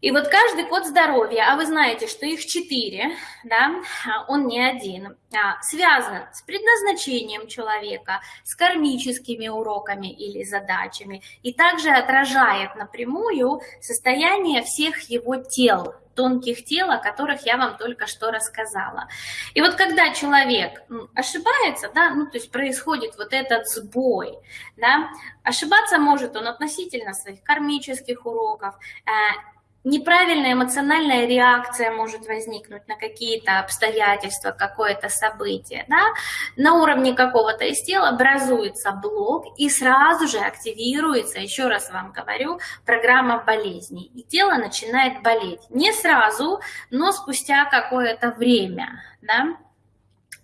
И вот каждый код здоровья, а вы знаете, что их четыре, да, он не один, а, связан с предназначением человека, с кармическими уроками или задачами, и также отражает напрямую состояние всех его тел, тонких тел, о которых я вам только что рассказала. И вот когда человек ошибается, да, ну, то есть происходит вот этот сбой, да, ошибаться может он относительно своих кармических уроков, э, неправильная эмоциональная реакция может возникнуть на какие-то обстоятельства, какое-то событие. Да? На уровне какого-то из тел образуется блок и сразу же активируется, еще раз вам говорю, программа болезней. И тело начинает болеть. Не сразу, но спустя какое-то время. Да?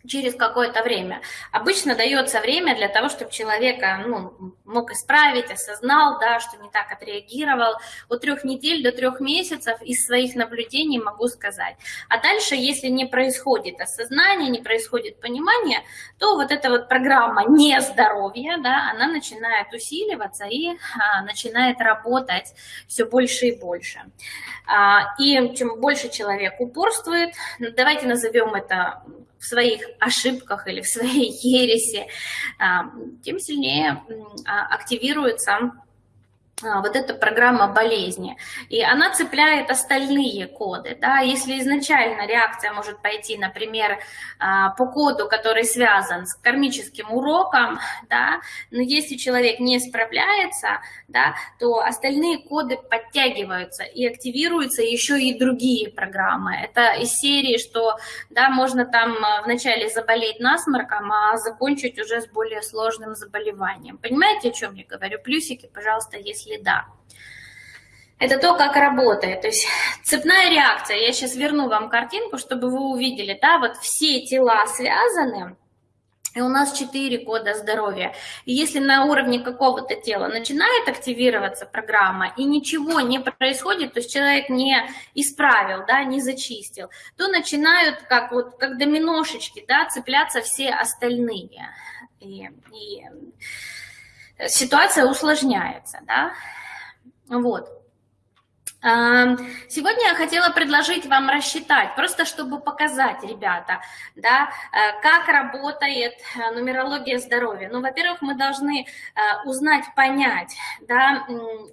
Через какое-то время. Обычно дается время для того, чтобы человека ну, мог исправить, осознал, да, что не так отреагировал. От трех недель до трех месяцев из своих наблюдений могу сказать. А дальше, если не происходит осознание, не происходит понимание, то вот эта вот программа нездоровья, да, она начинает усиливаться и а, начинает работать все больше и больше. А, и чем больше человек упорствует, давайте назовем это в своих ошибках или в своей ересе, а, тем сильнее а, активируется вот эта программа болезни. И она цепляет остальные коды. Да? Если изначально реакция может пойти, например, а, по коду, который связан с кармическим уроком, да? но если человек не справляется, да, то остальные коды подтягиваются и активируются еще и другие программы. Это из серии, что да, можно там а, вначале заболеть насморком, а закончить уже с более сложным заболеванием. Понимаете, о чем я говорю? Плюсики, пожалуйста, если следа. Это то, как работает. То есть цепная реакция. Я сейчас верну вам картинку, чтобы вы увидели. Да, вот все тела связаны. И у нас четыре кода здоровья. И если на уровне какого-то тела начинает активироваться программа, и ничего не происходит, то есть человек не исправил, да, не зачистил, то начинают, как, вот, как доминошечки, да, цепляться все остальные. И, и ситуация усложняется, да, вот. Сегодня я хотела предложить вам рассчитать, просто чтобы показать, ребята, да, э, как работает э, нумерология здоровья. Ну, во-первых, мы должны э, узнать, понять, да,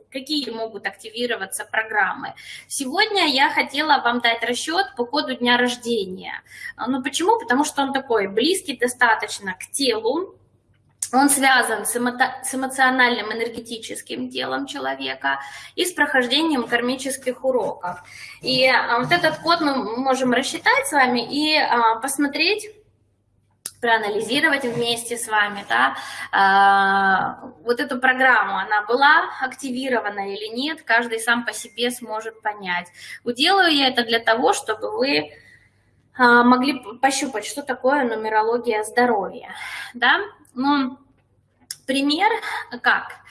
какие могут активироваться программы. Сегодня я хотела вам дать расчет по коду дня рождения. Ну, почему? Потому что он такой близкий достаточно к телу, он связан с, эмо с эмоциональным энергетическим телом человека и с прохождением кармических уроков. И а, вот этот код мы можем рассчитать с вами и а, посмотреть, проанализировать вместе с вами, да, а, вот эту программу, она была активирована или нет, каждый сам по себе сможет понять. Уделаю я это для того, чтобы вы могли пощупать, что такое нумерология здоровья, да, ну, пример как?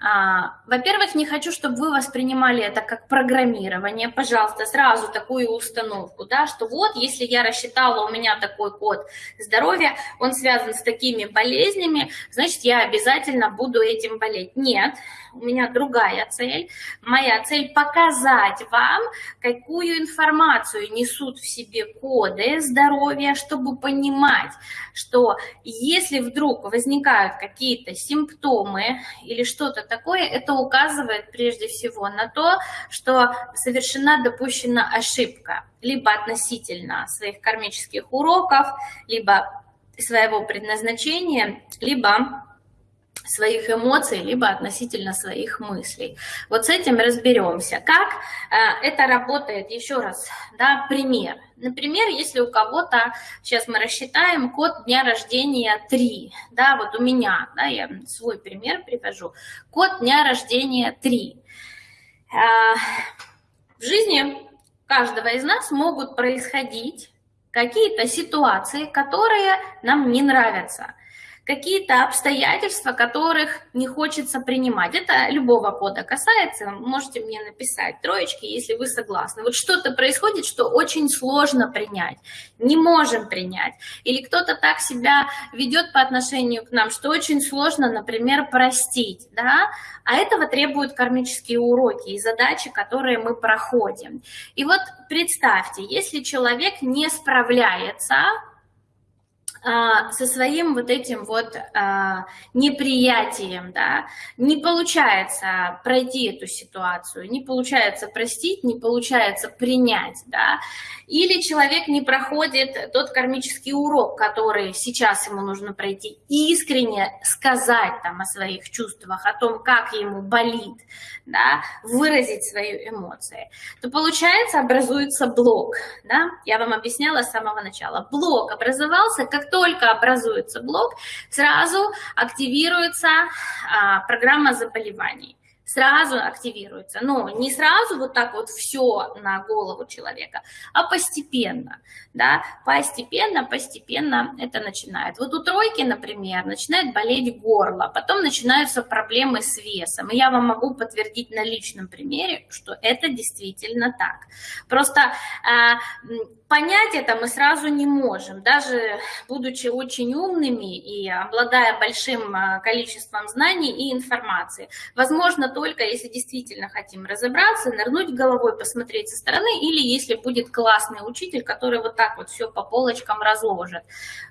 А, Во-первых, не хочу, чтобы вы воспринимали это как программирование. Пожалуйста, сразу такую установку, да, что вот, если я рассчитала, у меня такой код здоровья, он связан с такими болезнями, значит, я обязательно буду этим болеть. Нет, у меня другая цель. Моя цель показать вам, какую информацию несут в себе коды здоровья, чтобы понимать, что если вдруг возникают какие-то симптомы или что-то такое, это указывает прежде всего на то, что совершена допущена ошибка, либо относительно своих кармических уроков, либо своего предназначения, либо своих эмоций, либо относительно своих мыслей. Вот с этим разберемся. Как э, это работает, еще раз, да, пример. Например, если у кого-то, сейчас мы рассчитаем, код дня рождения 3, да, вот у меня, да, я свой пример привожу, код дня рождения 3. Э, в жизни каждого из нас могут происходить какие-то ситуации, которые нам не нравятся – какие-то обстоятельства, которых не хочется принимать. Это любого кода касается, можете мне написать троечки, если вы согласны. Вот что-то происходит, что очень сложно принять, не можем принять. Или кто-то так себя ведет по отношению к нам, что очень сложно, например, простить, да, а этого требуют кармические уроки и задачи, которые мы проходим. И вот представьте, если человек не справляется со своим вот этим вот а, неприятием, да, не получается пройти эту ситуацию, не получается простить, не получается принять, да, или человек не проходит тот кармический урок, который сейчас ему нужно пройти, искренне сказать там о своих чувствах, о том, как ему болит, да, выразить свои эмоции, то получается образуется блок, да, я вам объясняла с самого начала, блок образовался, как только образуется блок, сразу активируется а, программа заболеваний сразу активируется. Но не сразу вот так вот все на голову человека, а постепенно, да, постепенно, постепенно это начинает. Вот у тройки, например, начинает болеть горло, потом начинаются проблемы с весом. И я вам могу подтвердить на личном примере, что это действительно так. Просто э, понять это мы сразу не можем, даже будучи очень умными и обладая большим а, количеством знаний и информации. Возможно, только если действительно хотим разобраться, нырнуть головой, посмотреть со стороны, или если будет классный учитель, который вот так вот все по полочкам разложит.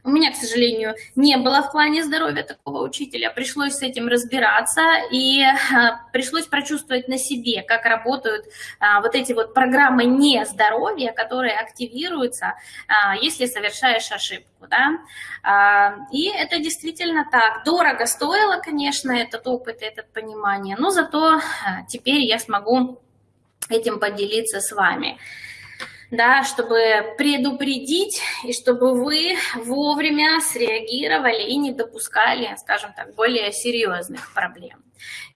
У меня, к сожалению, не было в плане здоровья такого учителя, пришлось с этим разбираться, и а, пришлось прочувствовать на себе, как работают а, вот эти вот программы нездоровья, которые активируют корректируется, а, если совершаешь ошибку. Да? А, и это действительно так. Дорого стоило, конечно, этот опыт, это понимание, но зато а, теперь я смогу этим поделиться с вами да, чтобы предупредить и чтобы вы вовремя среагировали и не допускали, скажем так, более серьезных проблем.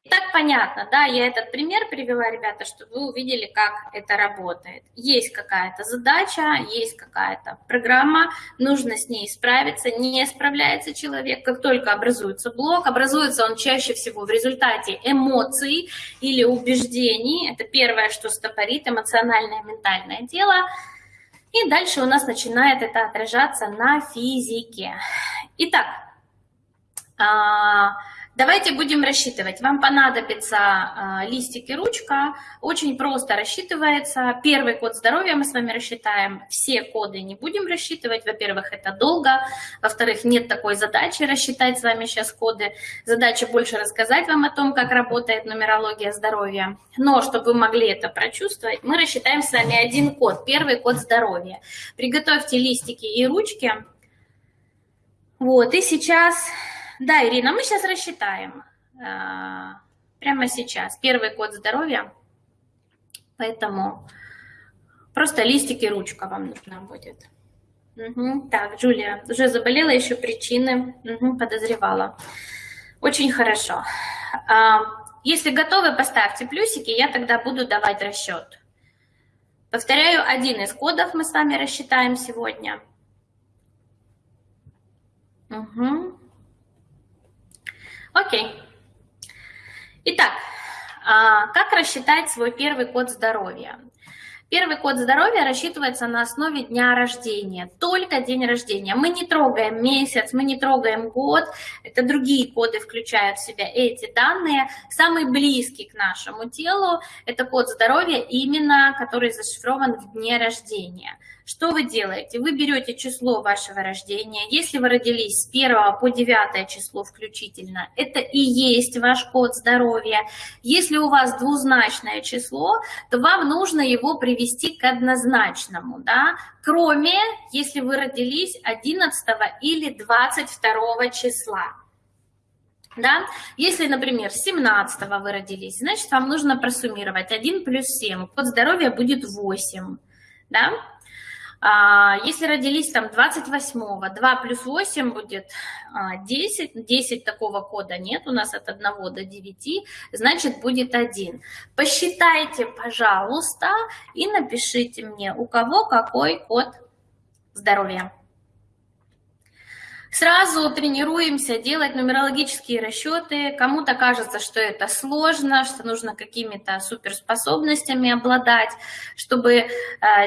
Так понятно, да, я этот пример привела, ребята, чтобы вы увидели, как это работает. Есть какая-то задача, есть какая-то программа, нужно с ней справиться, не справляется человек, как только образуется блок, образуется он чаще всего в результате эмоций или убеждений, это первое, что стопорит эмоциональное ментальное тело, и дальше у нас начинает это отражаться на физике. Итак, а, Давайте будем рассчитывать. Вам понадобится э, листик и ручка. Очень просто рассчитывается. Первый код здоровья мы с вами рассчитаем. Все коды не будем рассчитывать. Во-первых, это долго. Во-вторых, нет такой задачи рассчитать с вами сейчас коды. Задача больше рассказать вам о том, как работает нумерология здоровья. Но, чтобы вы могли это прочувствовать, мы рассчитаем с вами один код. Первый код здоровья. Приготовьте листики и ручки. Вот, и сейчас да, Ирина, мы сейчас рассчитаем. А, прямо сейчас. Первый код здоровья. Поэтому просто листик и ручка вам нужна будет. Угу. Так, Джулия, уже заболела, еще причины угу, подозревала. Очень хорошо. А, если готовы, поставьте плюсики, я тогда буду давать расчет. Повторяю, один из кодов мы с вами рассчитаем сегодня. Угу. Окей. Итак, а, как рассчитать свой первый код здоровья? Первый код здоровья рассчитывается на основе дня рождения, только день рождения. Мы не трогаем месяц, мы не трогаем год, это другие коды включают в себя эти данные. Самый близкий к нашему телу – это код здоровья, именно который зашифрован в дне рождения. Что вы делаете? Вы берете число вашего рождения. Если вы родились с 1 по 9 число включительно, это и есть ваш код здоровья. Если у вас двузначное число, то вам нужно его привести к однозначному, да? кроме если вы родились 11 или 22 числа. Да? Если, например, 17 вы родились, значит, вам нужно просуммировать 1 плюс 7. Код здоровья будет 8. Да? А, если родились там 28-го, 2 плюс 8 будет 10, а, 10 такого кода нет, у нас от 1 до 9, значит будет 1. Посчитайте, пожалуйста, и напишите мне, у кого какой код здоровья. Сразу тренируемся делать нумерологические расчеты. Кому-то кажется, что это сложно, что нужно какими-то суперспособностями обладать, чтобы э,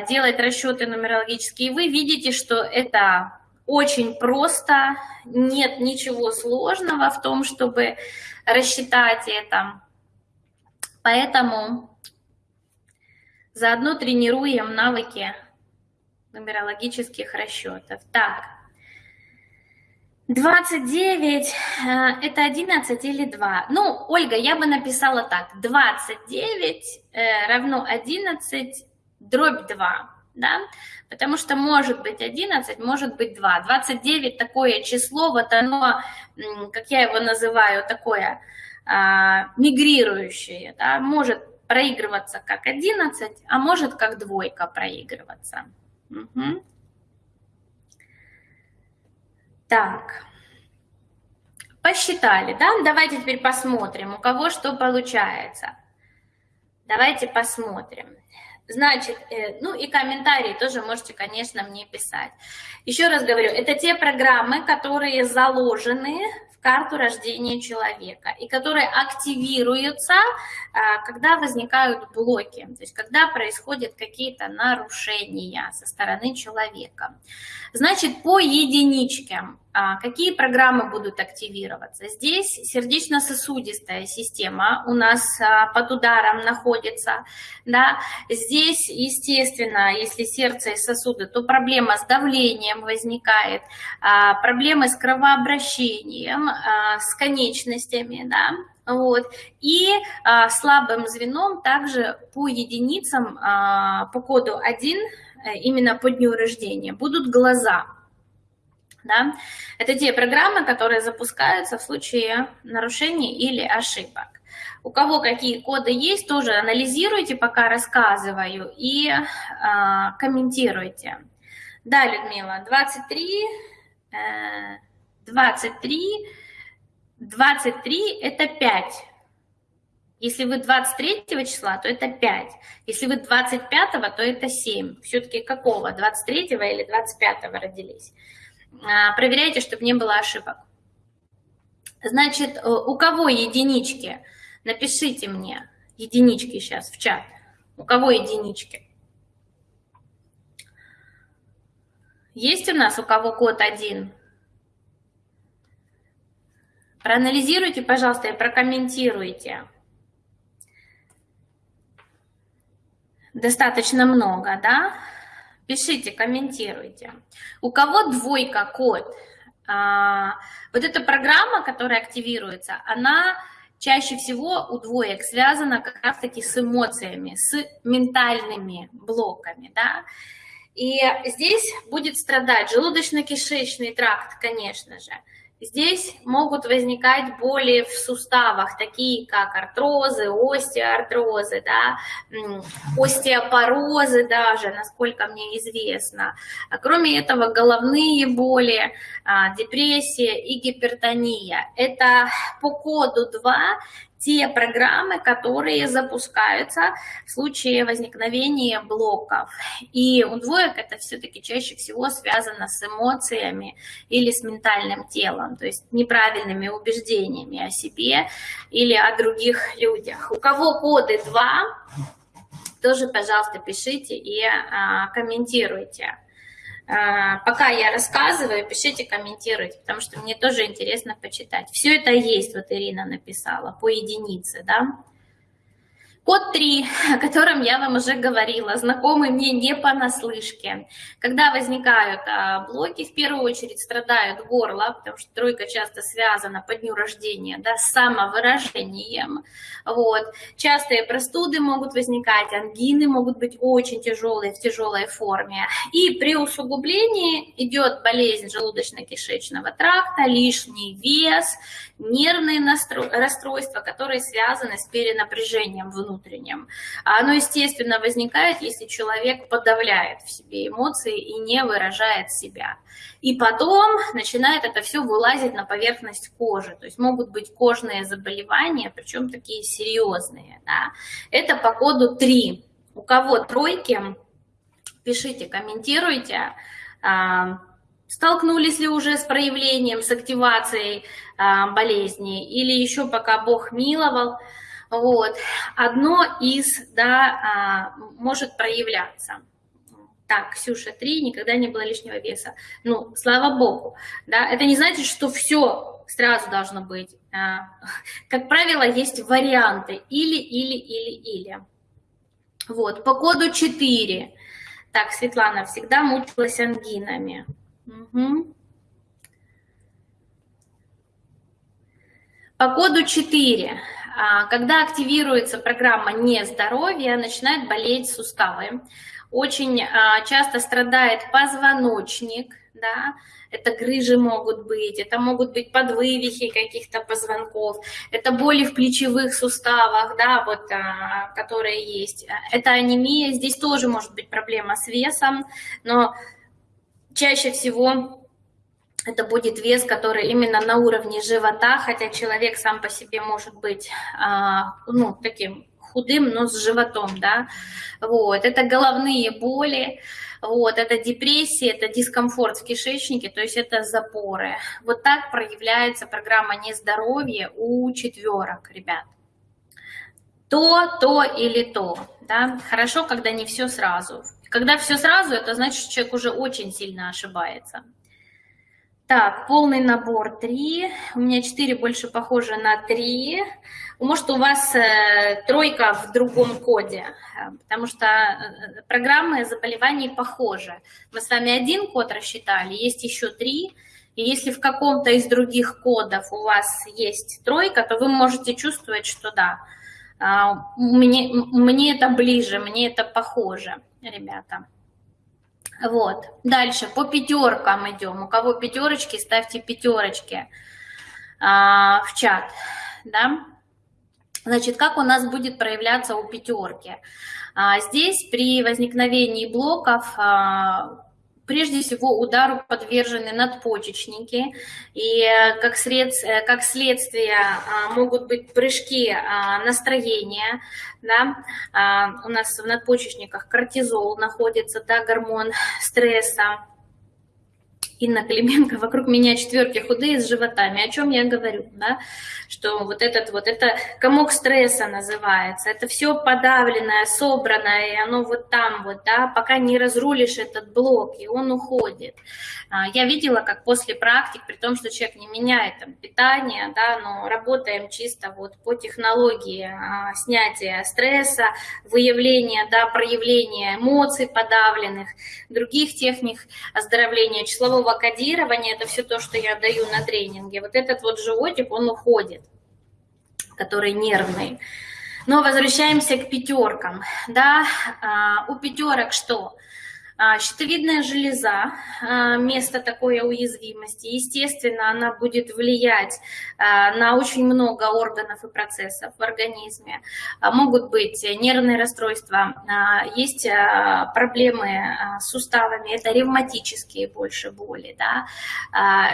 делать расчеты нумерологические. Вы видите, что это очень просто, нет ничего сложного в том, чтобы рассчитать это. Поэтому заодно тренируем навыки нумерологических расчетов. Так, 29 э, это 11 или 2? Ну, Ольга, я бы написала так. 29 э, равно 11 дробь 2. Да? Потому что может быть 11, может быть 2. 29 такое число, вот оно, как я его называю, такое а, мигрирующее. Да? Может проигрываться как 11, а может как двойка проигрываться. Угу. Так, посчитали, да? Давайте теперь посмотрим, у кого что получается. Давайте посмотрим. Значит, э, ну и комментарии тоже можете, конечно, мне писать. Еще раз говорю, это те программы, которые заложены карту рождения человека, и которые активируются, а, когда возникают блоки, то есть когда происходят какие-то нарушения со стороны человека. Значит, по единичке а, какие программы будут активироваться? Здесь сердечно-сосудистая система у нас а, под ударом находится. Да? Здесь, естественно, если сердце и сосуды, то проблема с давлением возникает, проблемы с кровообращением, с конечностями, да, вот. И а, слабым звеном также по единицам, а, по коду 1, э, именно по дню рождения, будут глаза. Да? Это те программы, которые запускаются в случае нарушений или ошибок. У кого какие коды есть, тоже анализируйте, пока рассказываю, и а, комментируйте. Да, Людмила, 23, 23, 23 это 5. Если вы 23 числа, то это 5. Если вы 25, то это 7. Все-таки какого? 23 или 25 родились? А, проверяйте, чтобы не было ошибок. Значит, э, у кого единички? Напишите мне единички сейчас в чат. У кого единички? Есть у нас у кого код один? Проанализируйте, пожалуйста, и прокомментируйте. Достаточно много, да? Пишите, комментируйте. У кого двойка код? А, вот эта программа, которая активируется, она чаще всего у двоек связана как раз-таки с эмоциями, с ментальными блоками, да? И здесь будет страдать желудочно-кишечный тракт, конечно же. Здесь могут возникать боли в суставах, такие как артрозы, остеоартрозы, да, остеопорозы даже, насколько мне известно. А кроме этого, головные боли, а, депрессия и гипертония. Это по коду 2 те программы, которые запускаются в случае возникновения блоков. И у двоек это все-таки чаще всего связано с эмоциями или с ментальным телом, то есть неправильными убеждениями о себе или о других людях. У кого коды 2, тоже, пожалуйста, пишите и а, комментируйте. А, пока я рассказываю, пишите, комментируйте, потому что мне тоже интересно почитать. Все это есть, вот Ирина написала, по единице, да. Код 3, о котором я вам уже говорила, знакомый мне не понаслышке. Когда возникают а, блоки, в первую очередь страдают горло, потому что тройка часто связана по дню рождения да, с самовыражением. Вот. Частые простуды могут возникать, ангины могут быть очень тяжелые, в тяжелой форме. И при усугублении идет болезнь желудочно-кишечного тракта, лишний вес, нервные расстройства, которые связаны с перенапряжением внутренним. Оно, естественно, возникает, если человек подавляет в себе эмоции и не выражает себя. И потом начинает это все вылазить на поверхность кожи. То есть могут быть кожные заболевания, причем такие серьезные. Да? Это по коду 3. У кого тройки, пишите, комментируйте. А, Столкнулись ли уже с проявлением, с активацией а, болезни, или еще пока Бог миловал, вот, одно из, да, а, может проявляться. Так, Ксюша, три, никогда не было лишнего веса. Ну, слава Богу, да, это не значит, что все сразу должно быть. А, как правило, есть варианты или, или, или, или. Вот, по коду 4. Так, Светлана всегда мучилась ангинами. Угу. По коду 4. А, когда активируется программа нездоровья, начинают болеть суставы. Очень а, часто страдает позвоночник, да, это грыжи могут быть, это могут быть подвывихи каких-то позвонков, это боли в плечевых суставах, да, вот, а, которые есть. Это анемия, здесь тоже может быть проблема с весом, но чаще всего это будет вес, который именно на уровне живота, хотя человек сам по себе может быть, а, ну, таким худым, но с животом, да, вот, это головные боли, вот, это депрессия, это дискомфорт в кишечнике, то есть это запоры. Вот так проявляется программа нездоровья у четверок, ребят. То, то или то, да, хорошо, когда не все сразу. Когда все сразу, это значит, что человек уже очень сильно ошибается. Так, полный набор 3. У меня 4 больше похоже на 3. Может, у вас э, тройка в другом коде, потому что э, программы заболеваний похожи. Мы с вами один код рассчитали, есть еще 3. И если в каком-то из других кодов у вас есть тройка, то вы можете чувствовать, что да, мне, мне это ближе, мне это похоже, ребята. Вот. Дальше по пятеркам идем. У кого пятерочки, ставьте пятерочки а, в чат. Да? Значит, как у нас будет проявляться у пятерки? А, здесь при возникновении блоков а, прежде всего удару подвержены надпочечники, и э, как, сред, э, как следствие а, могут быть прыжки а, настроения, да, а, у нас в надпочечниках кортизол находится, да, гормон стресса, Инна Клименко, вокруг меня четверки худые с животами. О чем я говорю, да? Что вот этот вот, это комок стресса называется. Это все подавленное, собранное, и оно вот там вот, да, пока не разрулишь этот блок, и он уходит. А, я видела, как после практик, при том, что человек не меняет там питание, да, но работаем чисто вот по технологии а, снятия стресса, выявления, да, проявления эмоций подавленных, других техник оздоровления числового кодирования, это все то, что я даю на тренинге. Вот этот вот животик, он уходит, который нервный. Но возвращаемся к пятеркам. Да, а, у пятерок что? А, щитовидная железа, а, место такой уязвимости, естественно, она будет влиять а, на очень много органов и процессов в организме. Могут быть нервные расстройства, есть проблемы с суставами, это ревматические больше боли, да?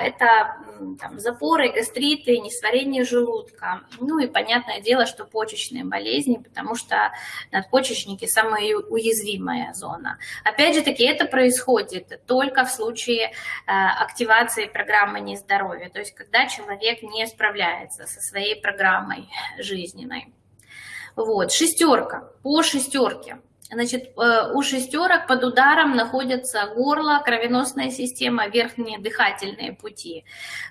это там, запоры, гастриты, несварение желудка. Ну и понятное дело, что почечные болезни, потому что надпочечники самая уязвимая зона. Опять же, таки это происходит только в случае э, активации программы нездоровья, то есть когда человек не справляется со своей программой жизненной. Вот, шестерка, по шестерке. Значит, э, у шестерок под ударом находятся горло, кровеносная система, верхние дыхательные пути.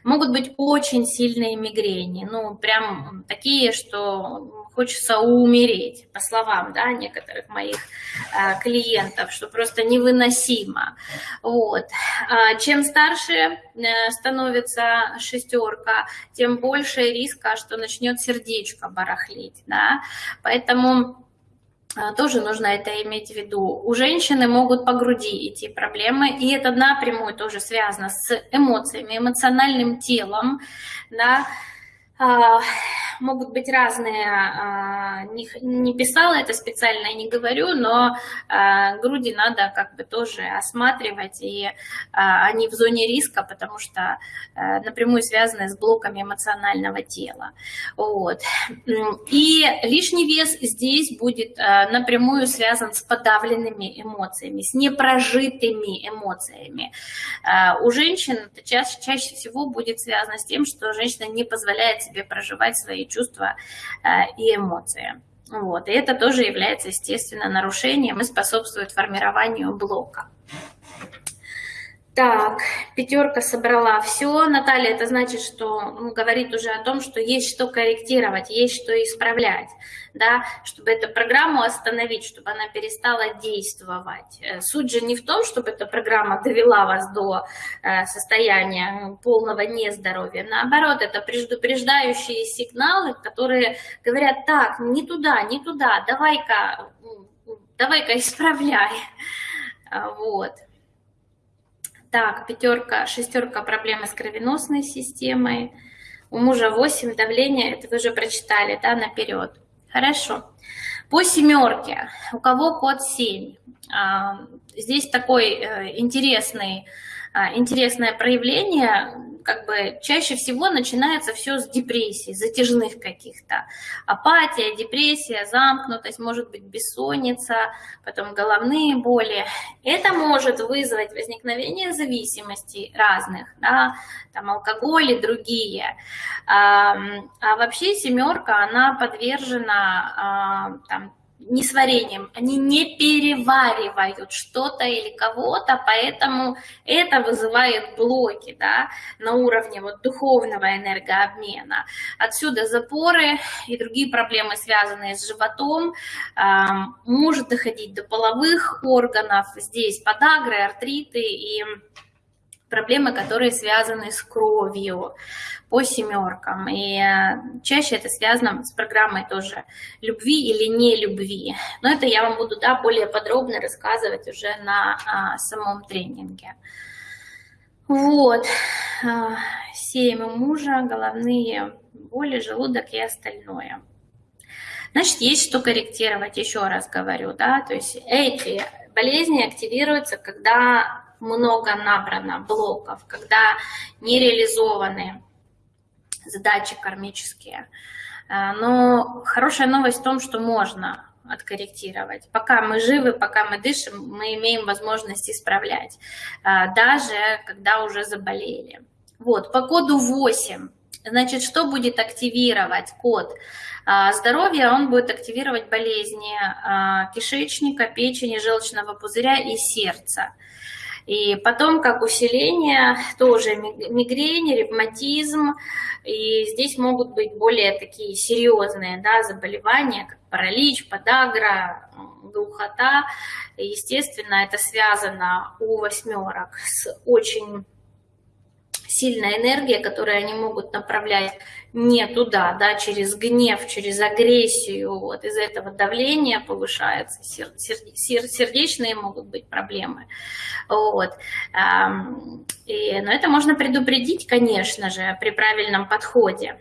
Могут быть очень сильные мигрени, ну, прям такие, что хочется умереть, по словам, да, некоторых моих э, клиентов, что просто невыносимо. Вот. А чем старше э, становится шестерка, тем больше риска, что начнет сердечко барахлить, да, поэтому а, тоже нужно это иметь в виду. У женщины могут по груди идти проблемы, и это напрямую тоже связано с эмоциями, эмоциональным телом, да, могут быть разные, а, не, писала это специально не говорю, но а, груди надо как бы тоже осматривать, и они в зоне риска, потому что напрямую связаны с блоками эмоционального тела. Вот. И лишний вес здесь будет напрямую связан с подавленными эмоциями, с непрожитыми эмоциями. У женщин это чаще всего будет связано с тем, что женщина не позволяет себе проживать свои чувства э, и эмоции. Вот. И это тоже является, естественно, нарушением и способствует формированию блока. Так, пятерка собрала все. Наталья, это значит, что ну, говорит уже о том, что есть что корректировать, есть что исправлять, да, чтобы эту программу остановить, чтобы она перестала действовать. Э, суть же не в том, чтобы эта программа довела вас до э, состояния полного нездоровья. Наоборот, это предупреждающие сигналы, которые говорят, так, не туда, не туда, давай-ка, давай-ка исправляй. Вот. Так, пятерка, шестерка проблемы с кровеносной системой. У мужа 8 давление, это вы уже прочитали, да, наперед. Хорошо. По семерке, у кого код 7? А, здесь такой э, интересный, а, интересное проявление как бы чаще всего начинается все с депрессии, затяжных каких-то. Апатия, депрессия, замкнутость, может быть бессонница, потом головные боли. Это может вызвать возникновение зависимостей разных, да, там алкоголь и другие. А, а вообще семерка, она подвержена а, там, несварением, они не переваривают что-то или кого-то, поэтому это вызывает блоки да, на уровне вот духовного энергообмена. Отсюда запоры и другие проблемы, связанные с животом, может доходить до половых органов, здесь подагры, артриты и проблемы, которые связаны с кровью по семеркам. И э, чаще это связано с программой тоже любви или не любви. Но это я вам буду да, более подробно рассказывать уже на а, самом тренинге. Вот. А, семь у мужа, головные боли, желудок и остальное. Значит, есть что корректировать, еще раз говорю, да, то есть эти болезни активируются, когда много набрано блоков, когда не реализованы задачи кармические. А, но хорошая новость в том, что можно откорректировать. Пока мы живы, пока мы дышим, мы имеем возможность исправлять, а, даже когда уже заболели. Вот, по коду 8. Значит, что будет активировать код а, здоровья? Он будет активировать болезни кишечника, печени, желчного пузыря и сердца. И потом, как усиление, тоже мигрень, ревматизм. И здесь могут быть более такие серьезные да, заболевания, как паралич, подагра, глухота. Естественно, это связано у восьмерок с очень сильная энергия, которую они могут направлять не туда, да, через гнев, через агрессию, вот из этого давление повышается, сер, сер, сердечные могут быть проблемы, вот. И, но это можно предупредить, конечно же, при правильном подходе.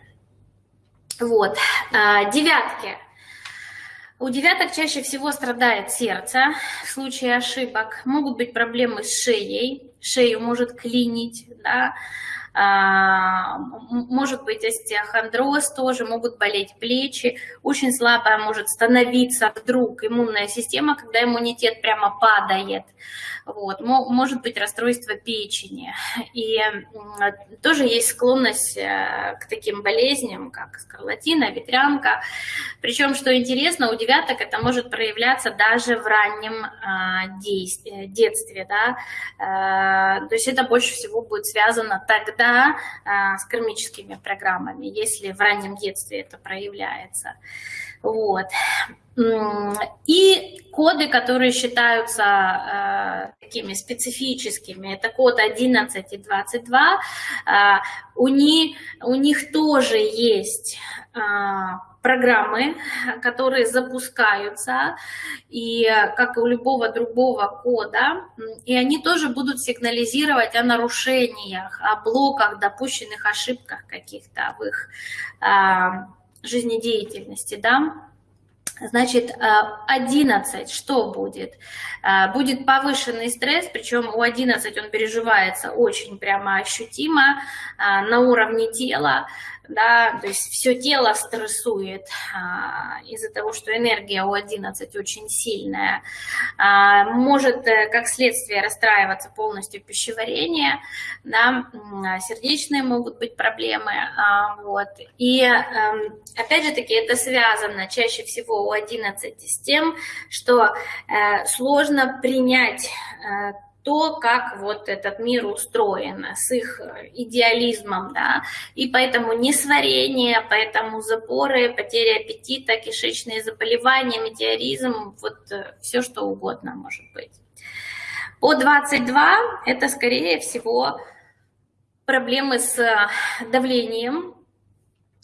Вот, а, девятки. У девяток чаще всего страдает сердце в случае ошибок. Могут быть проблемы с шеей, шею может клинить, да, может быть остеохондроз тоже, могут болеть плечи, очень слабая может становиться вдруг иммунная система, когда иммунитет прямо падает, вот, может быть расстройство печени. И тоже есть склонность э, к таким болезням, как скарлатина, ветрянка. Причем, что интересно, у девяток это может проявляться даже в раннем а, э, детстве. Да? Э, то есть это больше всего будет связано тогда а, с кармическими программами, если в раннем детстве это проявляется. Вот. И коды, которые считаются э, такими специфическими, это код 11 и 22, э, у, них, у них тоже есть э, программы, которые запускаются, и как и у любого другого кода, и они тоже будут сигнализировать о нарушениях, о блоках, допущенных ошибках каких-то в их а, жизнедеятельности, да. Значит, 11, э, что будет? Э, будет повышенный стресс, причем у 11 он переживается очень прямо ощутимо э, на уровне тела, да, то есть все тело стрессует а, из-за того, что энергия у 11 очень сильная, а, может как следствие расстраиваться полностью пищеварение, да, сердечные могут быть проблемы, а, вот, и а, опять же таки это связано чаще всего у 11 с тем, что а, сложно принять а, то, как вот этот мир устроен, с их идеализмом, да, и поэтому несварение, поэтому запоры, потеря аппетита, кишечные заболевания, метеоризм, вот э, все что угодно может быть. По 22 это, скорее всего, проблемы с давлением,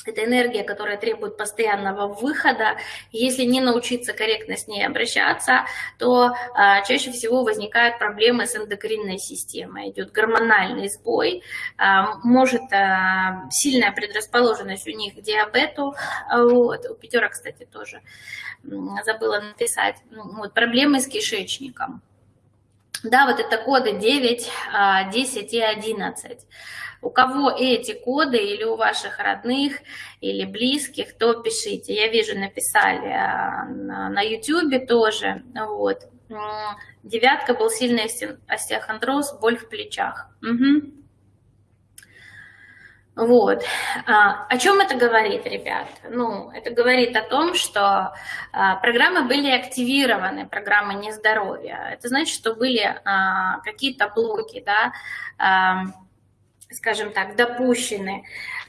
это энергия, которая требует постоянного выхода. Если не научиться корректно с ней обращаться, то а, чаще всего возникают проблемы с эндокринной системой. Идет гормональный сбой, а, может а, сильная предрасположенность у них к диабету. Вот. У пятерок, кстати, тоже забыла написать. Ну, вот, проблемы с кишечником. Да, вот это коды 9, 10 и 11. У кого эти коды или у ваших родных, или близких, то пишите. Я вижу, написали а, на YouTube тоже. Вот. Девятка был сильный остеохондроз, боль в плечах. Угу. Вот. А, о чем это говорит, ребят? Ну, это говорит о том, что а, программы были активированы, программы нездоровья. Это значит, что были а, какие-то блоки, да, скажем так, допущены,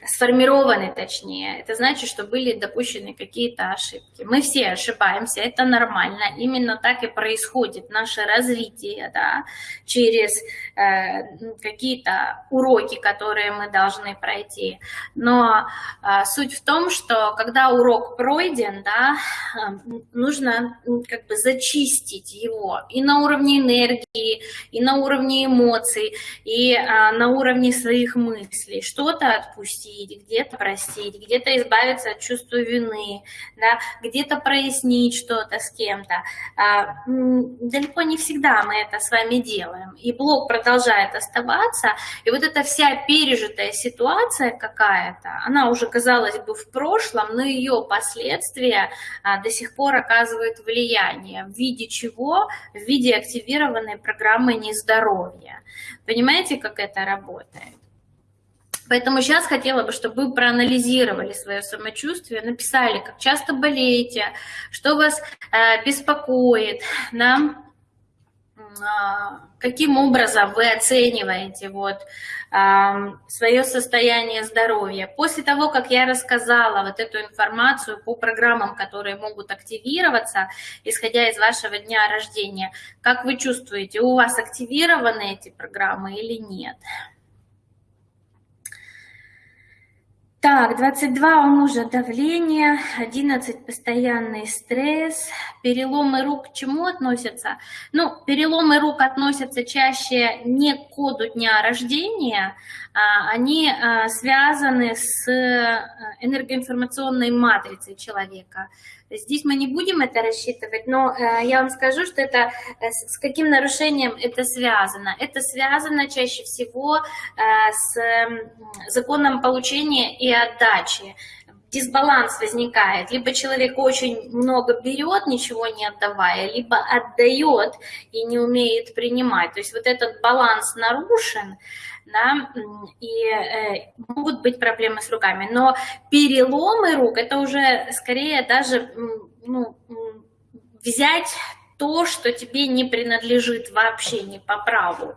сформированы точнее. Это значит, что были допущены какие-то ошибки. Мы все ошибаемся, это нормально. Именно так и происходит наше развитие, да, через э, какие-то уроки, которые мы должны пройти. Но э, суть в том, что когда урок пройден, да, э, нужно как бы зачистить его и на уровне энергии, и на уровне эмоций, и э, на уровне своих мыслей, что-то отпустить, где-то простить, где-то избавиться от чувства вины, да, где-то прояснить что-то с кем-то. А, далеко не всегда мы это с вами делаем, и блок продолжает оставаться, и вот эта вся пережитая ситуация какая-то, она уже, казалось бы, в прошлом, но ее последствия а, до сих пор оказывают влияние. В виде чего? В виде активированной программы нездоровья. Понимаете, как это работает? Поэтому сейчас хотела бы, чтобы вы проанализировали свое самочувствие, написали, как часто болеете, что вас э, беспокоит, да? э, каким образом вы оцениваете вот, э, свое состояние здоровья. После того, как я рассказала вот эту информацию по программам, которые могут активироваться, исходя из вашего дня рождения, как вы чувствуете, у вас активированы эти программы или нет? Так, 22 у мужа давление, 11 постоянный стресс, переломы рук к чему относятся? Ну, переломы рук относятся чаще не к коду дня рождения, они а, связаны с э, энергоинформационной матрицей человека. Здесь мы не будем это рассчитывать, но э, я вам скажу, что это э, с каким нарушением это связано. Это связано чаще всего с законом получения и отдачи дисбаланс возникает. Либо человек очень много берет, ничего не отдавая, либо отдает и не умеет принимать. То есть вот этот баланс нарушен, да, и э, могут быть проблемы с руками. Но переломы рук, это уже скорее даже ну, взять то, что тебе не принадлежит вообще, не по праву,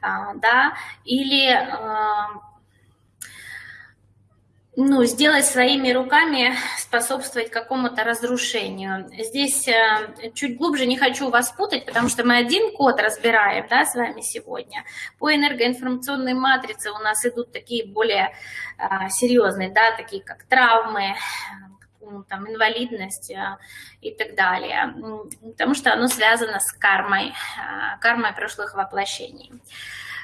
а, да, или а, ну, сделать своими руками, способствовать какому-то разрушению. Здесь э, чуть глубже не хочу вас путать, потому что мы один код разбираем да, с вами сегодня. По энергоинформационной матрице у нас идут такие более э, серьезные, да, такие как травмы, там, инвалидность э, и так далее, потому что оно связано с кармой, кармой прошлых воплощений.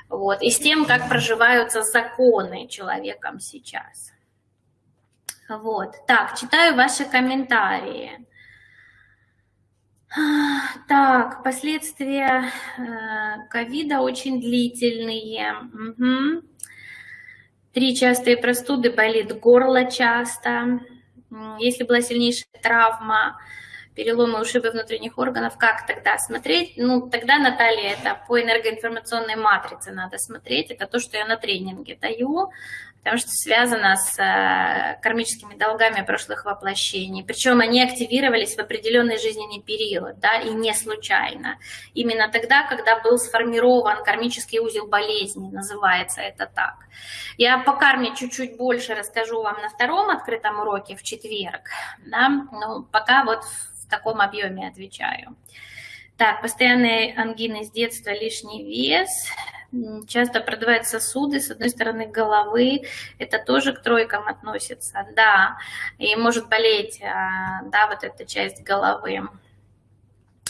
Вот, и с тем, как проживаются законы человеком сейчас. Вот, так, читаю ваши комментарии. Так, последствия э, ковида очень длительные. Угу. Три частые простуды, болит горло часто. Если была сильнейшая травма, переломы, ушибы внутренних органов, как тогда смотреть? Ну, тогда, Наталья, это по энергоинформационной матрице надо смотреть. Это то, что я на тренинге даю потому что связано с э, кармическими долгами прошлых воплощений. Причем они активировались в определенный жизненный период, да, и не случайно. Именно тогда, когда был сформирован кармический узел болезни, называется это так. Я по карме чуть-чуть больше расскажу вам на втором открытом уроке в четверг, да, но пока вот в таком объеме отвечаю. Так, постоянные ангины с детства, лишний вес, часто продувают сосуды, с одной стороны головы, это тоже к тройкам относится, да, и может болеть, а, да, вот эта часть головы.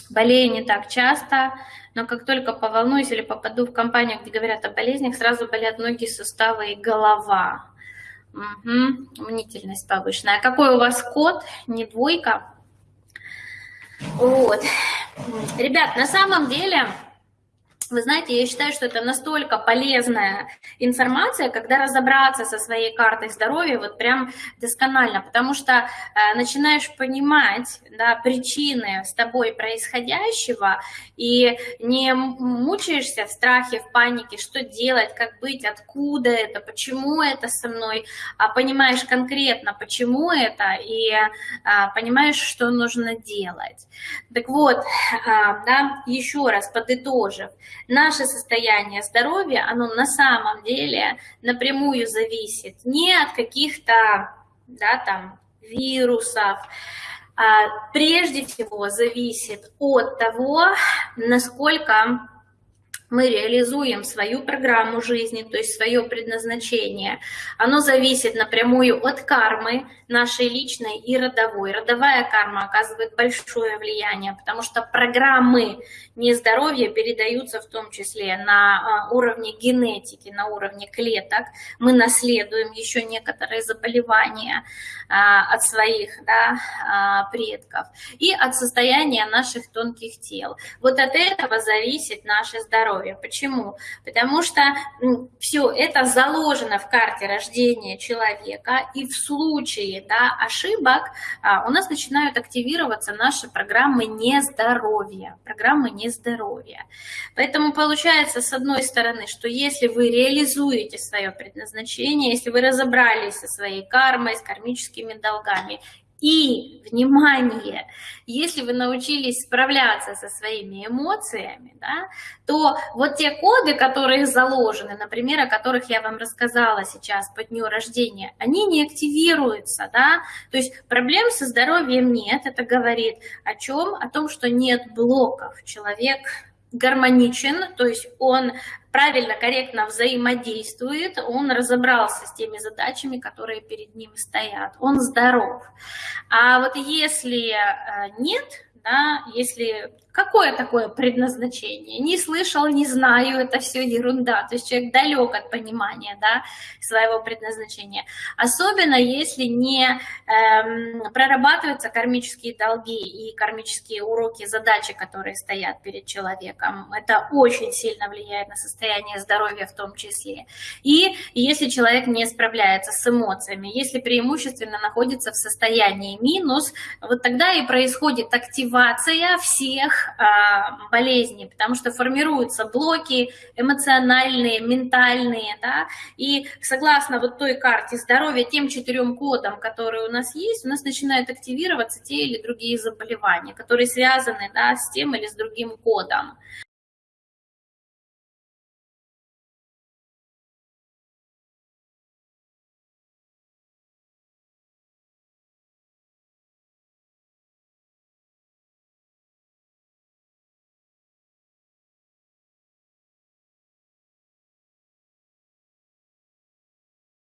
Болею не так часто, но как только поволнуюсь или попаду в компанию, где говорят о болезнях, сразу болят ноги, суставы и голова. Угу. Мнительность повышенная. А какой у вас код? Не двойка? Вот. Ребят, на самом деле вы знаете, я считаю, что это настолько полезная информация, когда разобраться со своей картой здоровья вот прям досконально, потому что э, начинаешь понимать да, причины с тобой происходящего и не мучаешься в страхе, в панике, что делать, как быть, откуда это, почему это со мной, а понимаешь конкретно, почему это, и а, понимаешь, что нужно делать. Так вот, а, да, еще раз подытожив, наше состояние здоровья, оно на самом деле напрямую зависит не от каких-то, да, там, вирусов, а прежде всего зависит от того, насколько мы реализуем свою программу жизни, то есть свое предназначение. Оно зависит напрямую от кармы, нашей личной и родовой. Родовая карма оказывает большое влияние, потому что программы нездоровья передаются в том числе на а, уровне генетики, на уровне клеток. Мы наследуем еще некоторые заболевания а, от своих да, а, предков и от состояния наших тонких тел. Вот от этого зависит наше здоровье. Почему? Потому что все это заложено в карте рождения человека, и в случае да, ошибок, а, у нас начинают активироваться наши программы нездоровья, программы нездоровья. Поэтому получается, с одной стороны, что если вы реализуете свое предназначение, если вы разобрались со своей кармой, с кармическими долгами, и, внимание, если вы научились справляться со своими эмоциями, да, то вот те коды, которые заложены, например, о которых я вам рассказала сейчас по дню рождения, они не активируются, да, то есть проблем со здоровьем нет, это говорит о чем? О том, что нет блоков, человек гармоничен, то есть он правильно, корректно взаимодействует, он разобрался с теми задачами, которые перед ним стоят, он здоров. А вот если э, нет, да, если какое такое предназначение, не слышал, не знаю, это все ерунда, то есть человек далек от понимания да, своего предназначения, особенно если не эм, прорабатываются кармические долги и кармические уроки, задачи, которые стоят перед человеком, это очень сильно влияет на состояние здоровья в том числе, и если человек не справляется с эмоциями, если преимущественно находится в состоянии минус, вот тогда и происходит активация всех а, болезни, потому что формируются блоки эмоциональные, ментальные, да, и согласно вот той карте здоровья, тем четырем кодам, которые у нас есть, у нас начинают активироваться те или другие заболевания, которые связаны, да, с тем или с другим кодом.